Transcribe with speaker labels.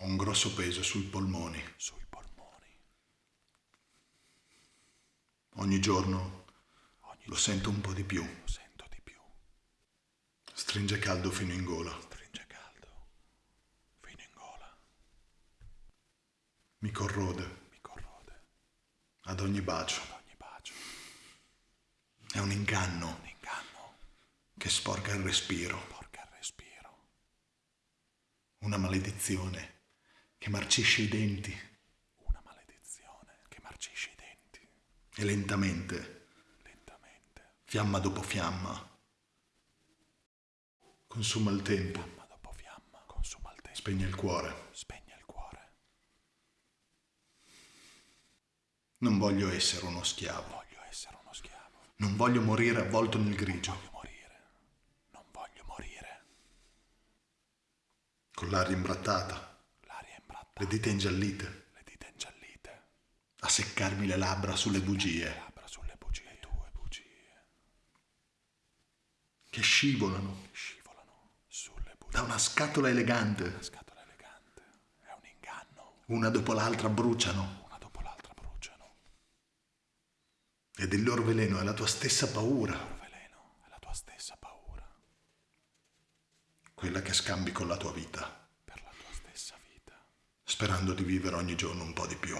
Speaker 1: Ho un grosso peso sui polmoni.
Speaker 2: sui polmoni.
Speaker 1: Ogni giorno
Speaker 2: Ogni
Speaker 1: lo sento un po' di più.
Speaker 2: giorno sento di più.
Speaker 1: Stringe caldo fino in gola.
Speaker 2: Stringe caldo fino in gola.
Speaker 1: Mi corrode
Speaker 2: Mi corrode
Speaker 1: ad ogni bacio.
Speaker 2: ad ogni bacio.
Speaker 1: È un inganno
Speaker 2: Un inganno
Speaker 1: che sporca il respiro.
Speaker 2: porca il respiro.
Speaker 1: Una maledizione che marcisce i denti
Speaker 2: Una maledizione che marcisce i denti
Speaker 1: e lentamente,
Speaker 2: lentamente,
Speaker 1: fiamma dopo fiamma, consuma il tempo,
Speaker 2: fiamma dopo fiamma, consuma il tempo,
Speaker 1: spegne il cuore.
Speaker 2: spegne il cuore.
Speaker 1: Non voglio essere uno schiavo.
Speaker 2: Voglio essere uno schiavo.
Speaker 1: Non voglio morire avvolto nel grigio,
Speaker 2: Voglio morire. Non voglio morire.
Speaker 1: con l'aria imbrattata, le dita ingiallite,
Speaker 2: le dita ingiallite,
Speaker 1: a seccarmi le labbra sulle bugie.
Speaker 2: Labbra sulle bugie, tue bugie,
Speaker 1: che scivolano.
Speaker 2: Scivolano sulle bugie.
Speaker 1: da una scatola elegante.
Speaker 2: Scatola elegante, è un inganno.
Speaker 1: Una dopo l'altra bruciano.
Speaker 2: Una dopo l'altra bruciano.
Speaker 1: ed il loro veleno è la tua stessa paura,
Speaker 2: Il veleno è la tua stessa paura.
Speaker 1: Quella che scambi con la tua
Speaker 2: vita,
Speaker 1: sperando di vivere ogni giorno un po' di più.